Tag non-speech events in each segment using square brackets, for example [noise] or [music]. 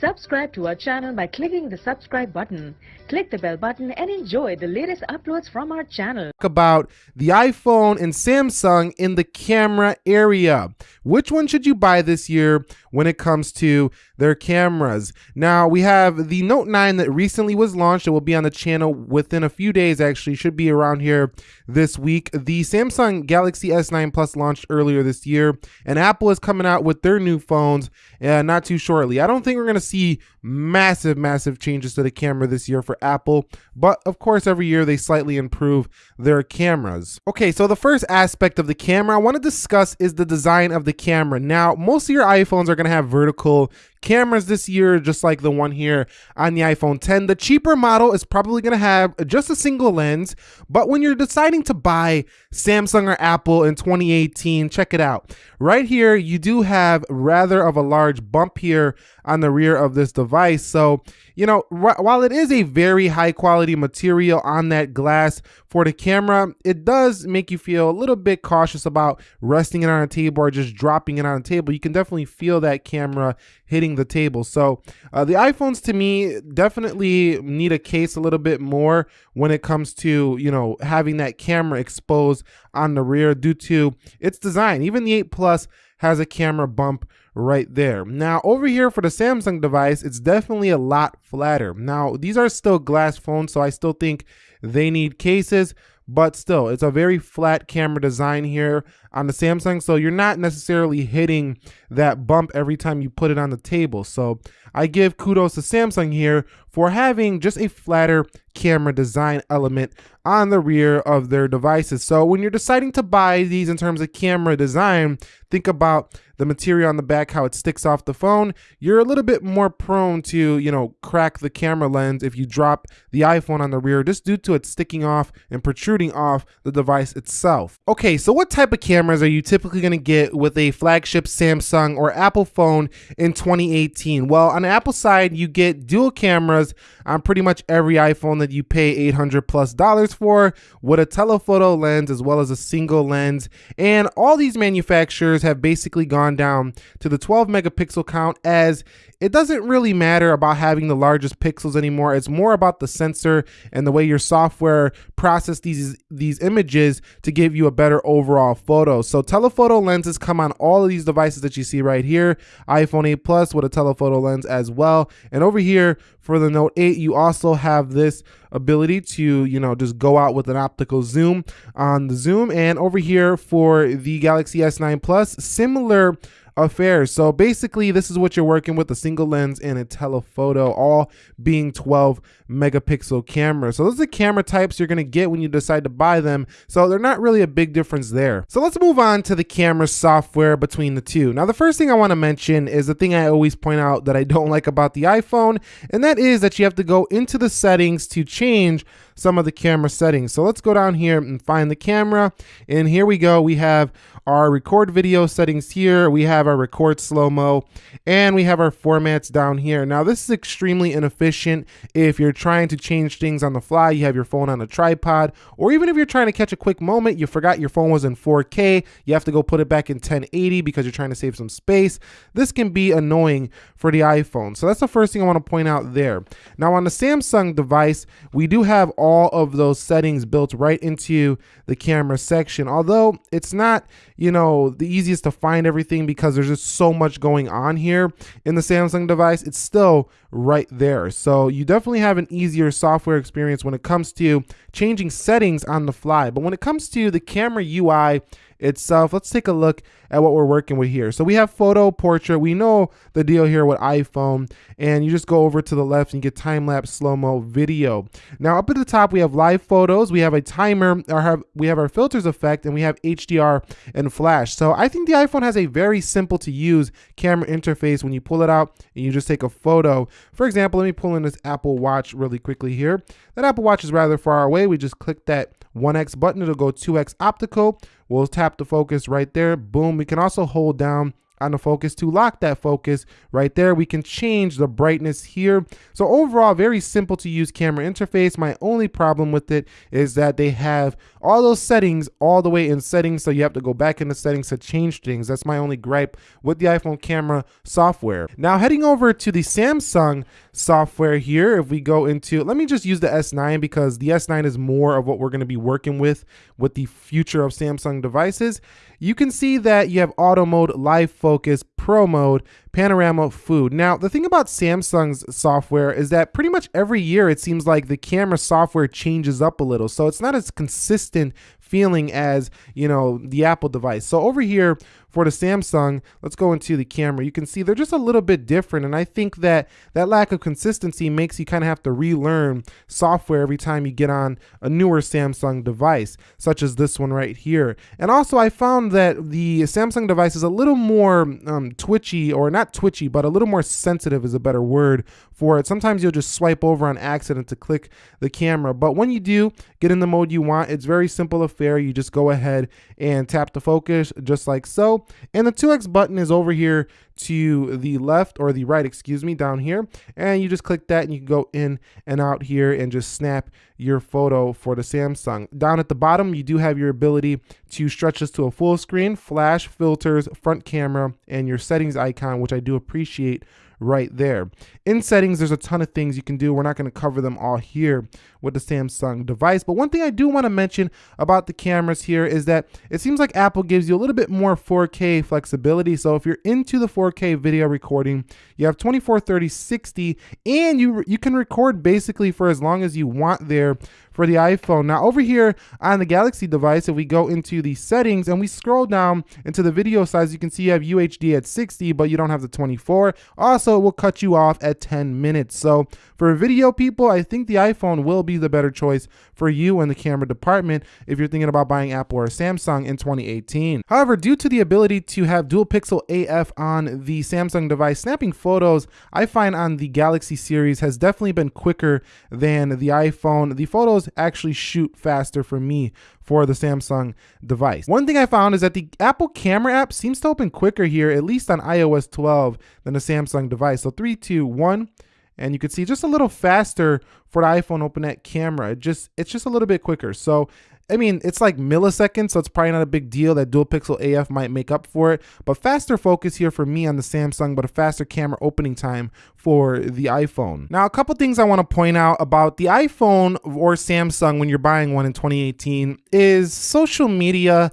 Subscribe to our channel by clicking the subscribe button. Click the bell button and enjoy the latest uploads from our channel. About the iPhone and Samsung in the camera area. Which one should you buy this year when it comes to their cameras? Now, we have the Note 9 that recently was launched. It will be on the channel within a few days, actually, should be around here this week. The Samsung Galaxy S9 Plus launched earlier this year, and Apple is coming out with their new phones uh, not too shortly. I don't think we're going to see massive, massive changes to the camera this year for Apple, but of course, every year they slightly improve their cameras. Okay, so the first aspect of the camera I want to discuss is the design of the camera. Now, most of your iPhones are going to have vertical cameras this year, just like the one here on the iPhone 10. The cheaper model is probably going to have just a single lens, but when you're deciding to buy Samsung or Apple in 2018, check it out. Right here, you do have rather of a large bump here on the rear of this device. So, you know, while it is a very high quality material on that glass for the camera, it does make you feel a little bit cautious about resting it on a table or just dropping it on a table. You can definitely feel that camera hitting the table. So uh, the iPhones to me definitely need a case a little bit more when it comes to, you know, having that camera exposed on the rear due to its design. Even the 8 Plus has a camera bump right there. Now over here for the Samsung device, it's definitely a lot flatter. Now these are still glass phones, so I still think they need cases, but still it's a very flat camera design here on the Samsung. So you're not necessarily hitting that bump every time you put it on the table. So I give kudos to Samsung here for having just a flatter camera design element on the rear of their devices. So when you're deciding to buy these in terms of camera design, think about the material on the back, how it sticks off the phone. You're a little bit more prone to, you know, crack the camera lens if you drop the iPhone on the rear just due to it sticking off and protruding off the device itself. Okay, so what type of cameras are you typically going to get with a flagship Samsung or Apple phone in 2018? Well, on the Apple side, you get dual cameras on pretty much every iPhone that you pay 800 plus dollars for with a telephoto lens as well as a single lens. And all these manufacturers have basically gone down to the 12 megapixel count as it doesn't really matter about having the largest pixels anymore. It's more about the sensor and the way your software process these these images to give you a better overall photo. So telephoto lenses come on all of these devices that you see right here. iPhone 8 Plus with a telephoto lens as well. And over here for the Note 8, you also have this ability to, you know, just go out with an optical zoom on the zoom. And over here for the Galaxy S9 Plus, similar affairs. So basically, this is what you're working with, a single lens and a telephoto, all being 12 megapixel camera. So those are the camera types you're gonna get when you decide to buy them. So they're not really a big difference there. So let's move on to the camera software between the two. Now, the first thing I wanna mention is the thing I always point out that I don't [laughs] like about the iPhone, and that is that you have to go into the settings to change some of the camera settings. So let's go down here and find the camera. And here we go. We have our record video settings here. We have our record slow-mo and we have our formats down here. Now this is extremely inefficient if you're trying to change things on the fly. You have your phone on a tripod or even if you're trying to catch a quick moment, you forgot your phone was in 4K. You have to go put it back in 1080 because you're trying to save some space. This can be annoying for the iPhone. So that's the first thing I want to point out there. Now on the Samsung device, we do have all of those settings built right into the camera section. Although it's not you know, the easiest to find everything because there's just so much going on here in the Samsung device. It's still right there. So you definitely have an easier software experience when it comes to changing settings on the fly. But when it comes to the camera UI, itself. Let's take a look at what we're working with here. So we have photo, portrait. We know the deal here with iPhone, and you just go over to the left and you get time-lapse slow-mo video. Now up at the top, we have live photos. We have a timer, have, we have our filters effect, and we have HDR and flash. So I think the iPhone has a very simple to use camera interface when you pull it out and you just take a photo. For example, let me pull in this Apple Watch really quickly here. That Apple Watch is rather far away. We just click that 1x button, it'll go 2x optical. We'll tap the focus right there. Boom. We can also hold down on the focus to lock that focus right there. We can change the brightness here. So overall, very simple to use camera interface. My only problem with it is that they have all those settings all the way in settings. So you have to go back into settings to change things. That's my only gripe with the iPhone camera software. Now heading over to the Samsung software here, if we go into, let me just use the S9 because the S9 is more of what we're gonna be working with with the future of Samsung devices you can see that you have auto mode, live focus, pro mode, panorama, food. Now, the thing about Samsung's software is that pretty much every year it seems like the camera software changes up a little. So it's not as consistent feeling as, you know, the Apple device. So over here, for the Samsung, let's go into the camera. You can see they're just a little bit different. And I think that that lack of consistency makes you kind of have to relearn software every time you get on a newer Samsung device, such as this one right here. And also I found that the Samsung device is a little more um, twitchy or not twitchy, but a little more sensitive is a better word for it. Sometimes you'll just swipe over on accident to click the camera. But when you do get in the mode you want, it's very simple affair. You just go ahead and tap the focus just like so and the 2x button is over here to the left or the right, excuse me, down here. And you just click that and you can go in and out here and just snap your photo for the Samsung. Down at the bottom, you do have your ability to stretch this to a full screen, flash, filters, front camera, and your settings icon, which I do appreciate right there. In settings, there's a ton of things you can do. We're not going to cover them all here with the Samsung device. But one thing I do want to mention about the cameras here is that it seems like Apple gives you a little bit more 4K flexibility. So if you're into the 4K video recording, you have 24, 30, 60, and you, you can record basically for as long as you want there for the iPhone. Now over here on the Galaxy device, if we go into the settings and we scroll down into the video size, you can see you have UHD at 60, but you don't have the 24. Also, it will cut you off at 10 minutes. So for video people, I think the iPhone will be the better choice for you in the camera department if you're thinking about buying Apple or Samsung in 2018. However, due to the ability to have dual pixel AF on the Samsung device, snapping photos I find on the Galaxy series has definitely been quicker than the iPhone. The photos actually shoot faster for me for the Samsung device. One thing I found is that the Apple camera app seems to open quicker here, at least on iOS 12 than the Samsung device. So three, two, one and you can see just a little faster for the iPhone open that camera. It just it's just a little bit quicker. So I mean, it's like milliseconds, so it's probably not a big deal that dual pixel AF might make up for it. But faster focus here for me on the Samsung, but a faster camera opening time for the iPhone. Now, a couple things I want to point out about the iPhone or Samsung when you're buying one in 2018 is social media.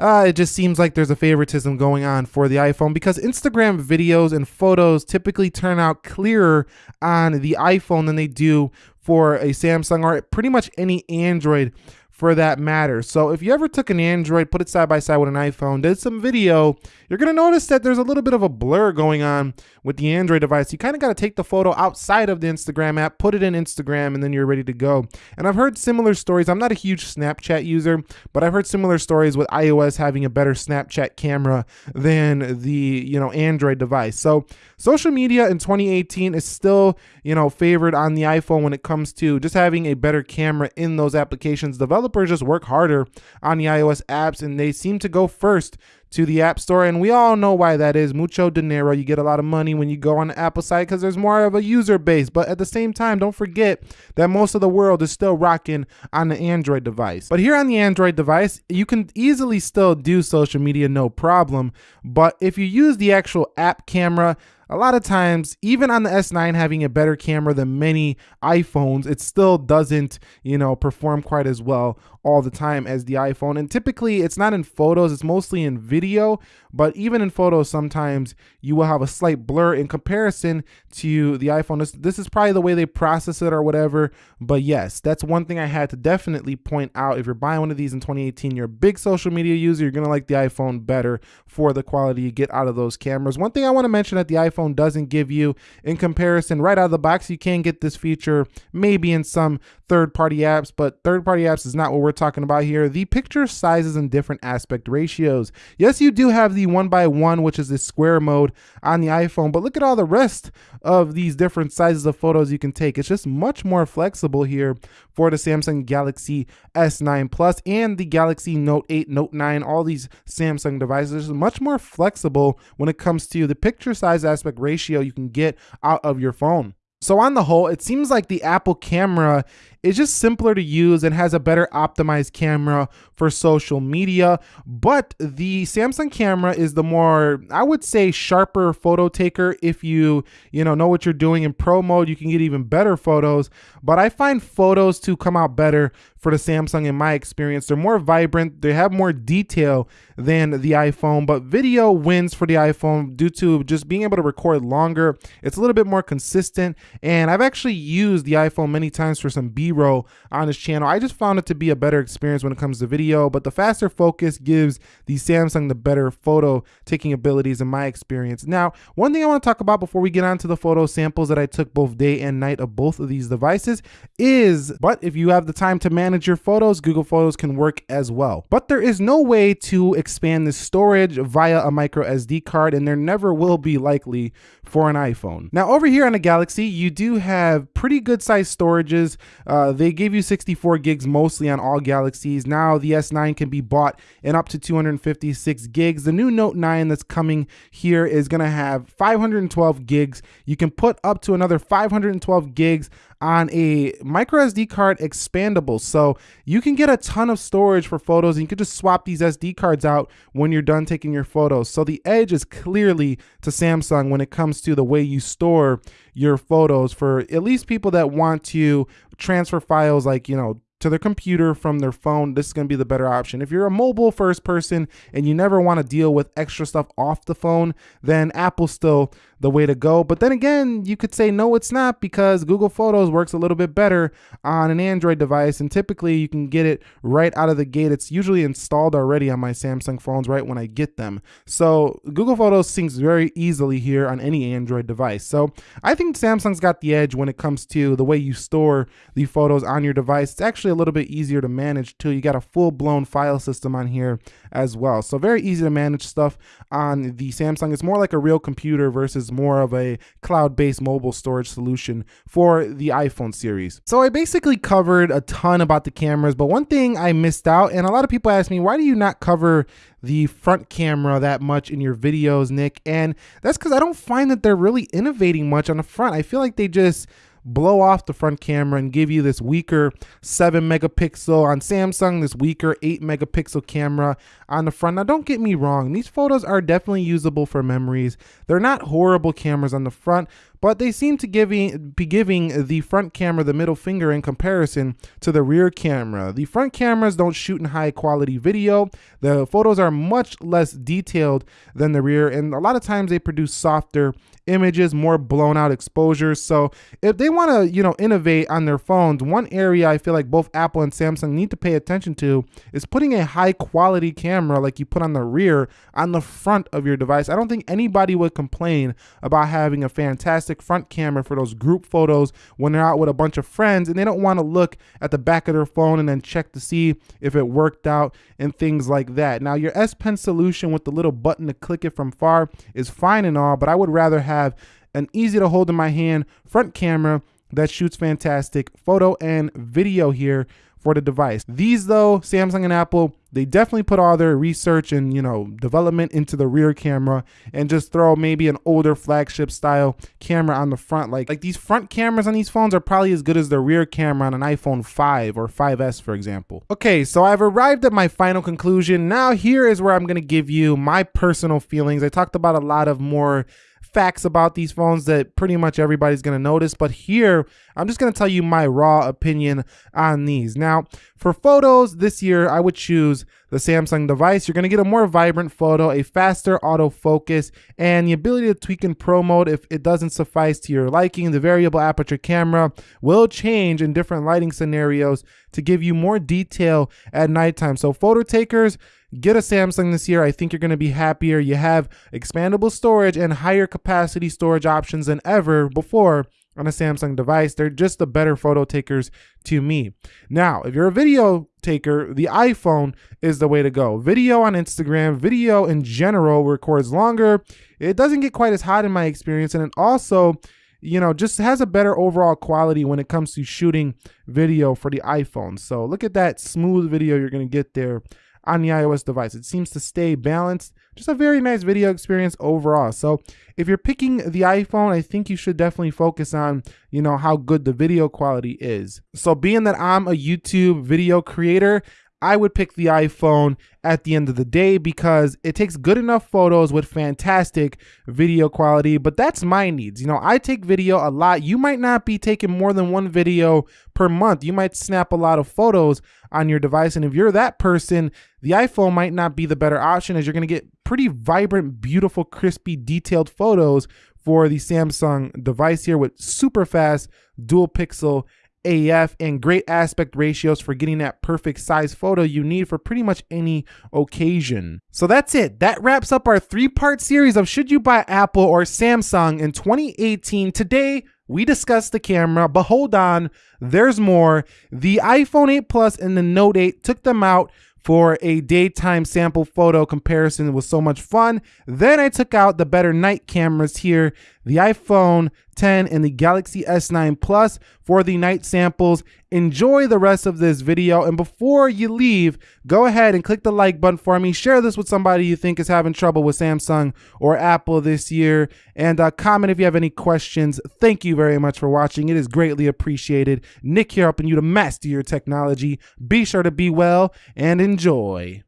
Uh, it just seems like there's a favoritism going on for the iPhone because Instagram videos and photos typically turn out clearer on the iPhone than they do for a Samsung or pretty much any Android for that matter. So if you ever took an Android, put it side by side with an iPhone, did some video, you're gonna notice that there's a little bit of a blur going on with the Android device. You kind of gotta take the photo outside of the Instagram app, put it in Instagram, and then you're ready to go. And I've heard similar stories. I'm not a huge Snapchat user, but I've heard similar stories with iOS having a better Snapchat camera than the you know Android device. So social media in 2018 is still you know favored on the iPhone when it comes to just having a better camera in those applications. Developers developers just work harder on the iOS apps and they seem to go first to the App Store. And we all know why that is. Mucho dinero. You get a lot of money when you go on the Apple site because there's more of a user base. But at the same time, don't forget that most of the world is still rocking on the Android device. But here on the Android device, you can easily still do social media no problem. But if you use the actual app camera, a lot of times, even on the S9 having a better camera than many iPhones, it still doesn't, you know, perform quite as well all the time as the iPhone. And typically it's not in photos, it's mostly in video, but even in photos, sometimes you will have a slight blur in comparison to the iPhone. This, this is probably the way they process it or whatever. But yes, that's one thing I had to definitely point out. If you're buying one of these in 2018, you're a big social media user, you're gonna like the iPhone better for the quality you get out of those cameras. One thing I wanna mention that the iPhone doesn't give you in comparison right out of the box, you can get this feature maybe in some third party apps, but third party apps is not what we're we're talking about here, the picture sizes and different aspect ratios. Yes, you do have the one by one, which is the square mode on the iPhone, but look at all the rest of these different sizes of photos you can take. It's just much more flexible here for the Samsung Galaxy S9 Plus and the Galaxy Note 8, Note 9, all these Samsung devices. It's much more flexible when it comes to the picture size aspect ratio you can get out of your phone. So on the whole, it seems like the Apple camera is just simpler to use and has a better optimized camera for social media. But the Samsung camera is the more, I would say, sharper photo taker. If you, you know, know what you're doing in pro mode, you can get even better photos. But I find photos to come out better for the Samsung in my experience. They're more vibrant, they have more detail than the iPhone, but video wins for the iPhone due to just being able to record longer. It's a little bit more consistent, and I've actually used the iPhone many times for some B-roll on this channel. I just found it to be a better experience when it comes to video, but the faster focus gives the Samsung the better photo taking abilities in my experience. Now, one thing I want to talk about before we get on to the photo samples that I took both day and night of both of these devices is, but if you have the time to manage your photos, Google Photos can work as well. But there is no way to expand the storage via a micro SD card and there never will be likely for an iPhone. Now over here on the Galaxy, you do have pretty good size storages. Uh, Uh, they gave you 64 gigs mostly on all Galaxies. Now the S9 can be bought in up to 256 gigs. The new Note 9 that's coming here is gonna have 512 gigs. You can put up to another 512 gigs on a micro SD card expandable. So you can get a ton of storage for photos and you can just swap these SD cards out when you're done taking your photos. So the edge is clearly to Samsung when it comes to the way you store your photos for at least people that want to transfer files like, you know, to their computer from their phone, this is going to be the better option. If you're a mobile first person and you never want to deal with extra stuff off the phone, then Apple still the way to go. But then again, you could say no, it's not because Google Photos works a little bit better on an Android device. And typically you can get it right out of the gate. It's usually installed already on my Samsung phones right when I get them. So Google Photos syncs very easily here on any Android device. So I think Samsung's got the edge when it comes to the way you store the photos on your device. It's actually a little bit easier to manage too. You got a full blown file system on here as well. So very easy to manage stuff on the Samsung. It's more like a real computer versus more of a cloud-based mobile storage solution for the iPhone series. So I basically covered a ton about the cameras, but one thing I missed out, and a lot of people ask me, why do you not cover the front camera that much in your videos, Nick? And that's because I don't find that they're really innovating much on the front. I feel like they just blow off the front camera and give you this weaker 7 megapixel on Samsung, this weaker 8 megapixel camera on the front. Now, don't get me wrong, these photos are definitely usable for memories. They're not horrible cameras on the front, but they seem to be giving the front camera the middle finger in comparison to the rear camera. The front cameras don't shoot in high quality video. The photos are much less detailed than the rear, and a lot of times they produce softer images, more blown out exposures. So if they want to, you know, innovate on their phones, one area I feel like both Apple and Samsung need to pay attention to is putting a high quality camera like you put on the rear on the front of your device. I don't think anybody would complain about having a fantastic front camera for those group photos when they're out with a bunch of friends and they don't want to look at the back of their phone and then check to see if it worked out and things like that. Now your S Pen solution with the little button to click it from far is fine and all, but I would rather have have an easy to hold in my hand front camera that shoots fantastic photo and video here for the device. These though, Samsung and Apple, they definitely put all their research and, you know, development into the rear camera and just throw maybe an older flagship style camera on the front. Like, like these front cameras on these phones are probably as good as the rear camera on an iPhone 5 or 5S, for example. Okay, so I've arrived at my final conclusion. Now here is where I'm going to give you my personal feelings. I talked about a lot of more facts about these phones that pretty much everybody's going to notice. But here, I'm just going to tell you my raw opinion on these. Now, for photos this year, I would choose the Samsung device. You're going to get a more vibrant photo, a faster autofocus, and the ability to tweak in pro mode if it doesn't suffice to your liking. The variable aperture camera will change in different lighting scenarios to give you more detail at nighttime. So photo takers, Get a Samsung this year. I think you're going to be happier. You have expandable storage and higher capacity storage options than ever before on a Samsung device. They're just the better photo takers to me. Now, if you're a video taker, the iPhone is the way to go. Video on Instagram, video in general records longer. It doesn't get quite as hot in my experience. And it also, you know, just has a better overall quality when it comes to shooting video for the iPhone. So look at that smooth video you're going to get there on the iOS device. It seems to stay balanced. Just a very nice video experience overall. So if you're picking the iPhone, I think you should definitely focus on, you know, how good the video quality is. So being that I'm a YouTube video creator, I would pick the iPhone at the end of the day because it takes good enough photos with fantastic video quality, but that's my needs. You know, I take video a lot. You might not be taking more than one video per month. You might snap a lot of photos on your device. And if you're that person, the iPhone might not be the better option as you're going to get pretty vibrant, beautiful, crispy, detailed photos for the Samsung device here with super fast dual pixel AF and great aspect ratios for getting that perfect size photo you need for pretty much any occasion. So that's it. That wraps up our three part series of should you buy Apple or Samsung in 2018. Today, we discussed the camera, but hold on, there's more. The iPhone 8 Plus and the Note 8 took them out for a daytime sample photo comparison. It was so much fun. Then I took out the better night cameras here, the iPhone 10 and the Galaxy S9 Plus for the night samples. Enjoy the rest of this video. And before you leave, go ahead and click the like button for me. Share this with somebody you think is having trouble with Samsung or Apple this year. And uh, comment if you have any questions. Thank you very much for watching. It is greatly appreciated. Nick here helping you to master your technology. Be sure to be well and enjoy.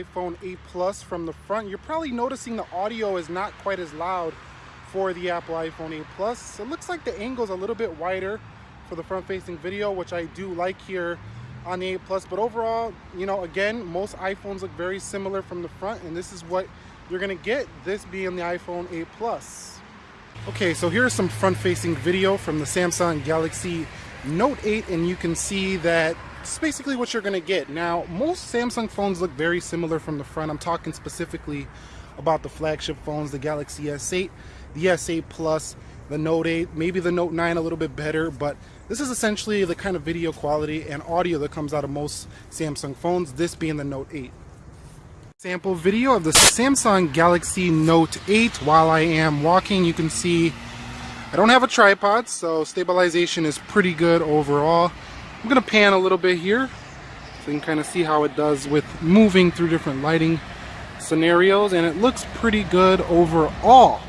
iPhone 8 Plus from the front. You're probably noticing the audio is not quite as loud for the Apple iPhone 8 Plus. It looks like the angle's a little bit wider for the front-facing video, which I do like here on the 8 Plus. But overall, you know, again, most iPhones look very similar from the front, and this is what you're gonna get, this being the iPhone 8 Plus. Okay, so here's some front-facing video from the Samsung Galaxy Note 8, and you can see that it's basically what you're going to get. Now, most Samsung phones look very similar from the front. I'm talking specifically about the flagship phones, the Galaxy S8, the S8 Plus, the Note 8, maybe the Note 9 a little bit better, but this is essentially the kind of video quality and audio that comes out of most Samsung phones, this being the Note 8. Sample video of the Samsung Galaxy Note 8. While I am walking, you can see I don't have a tripod, so stabilization is pretty good overall. I'm gonna pan a little bit here so you can kind of see how it does with moving through different lighting scenarios and it looks pretty good overall.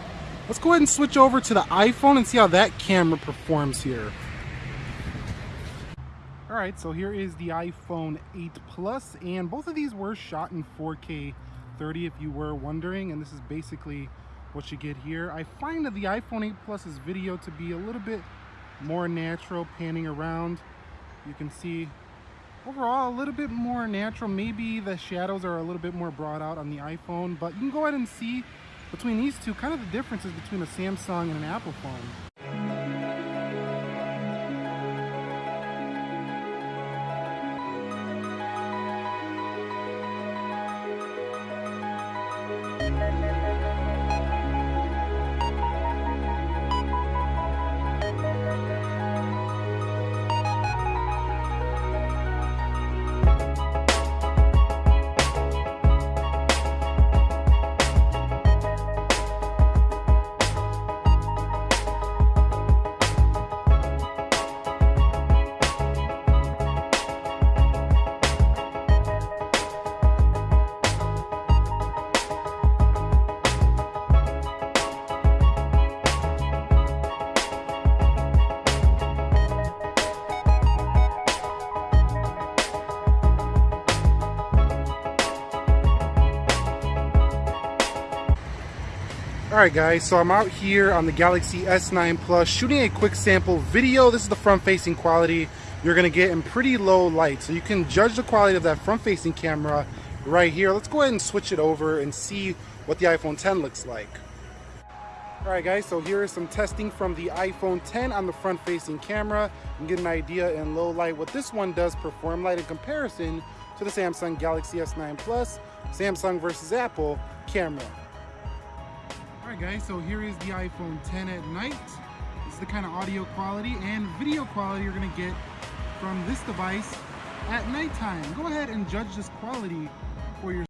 Let's go ahead and switch over to the iPhone and see how that camera performs here. Alright, so here is the iPhone 8 Plus and both of these were shot in 4K 30 if you were wondering and this is basically what you get here. I find that the iPhone 8 Plus's video to be a little bit more natural panning around you can see overall a little bit more natural. Maybe the shadows are a little bit more brought out on the iphone but you can go ahead and see between these two kind of the differences between a samsung and an apple phone Alright guys, so I'm out here on the Galaxy S9 Plus shooting a quick sample video. This is the front facing quality you're going to get in pretty low light. So you can judge the quality of that front facing camera right here. Let's go ahead and switch it over and see what the iPhone 10 looks like. Alright guys, so here is some testing from the iPhone 10 on the front facing camera. You can get an idea in low light what this one does perform light in comparison to the Samsung Galaxy S9 Plus, Samsung versus Apple camera. Alright guys, so here is the iPhone 10 at night. This is the kind of audio quality and video quality you're going to get from this device at nighttime. Go ahead and judge this quality for yourself.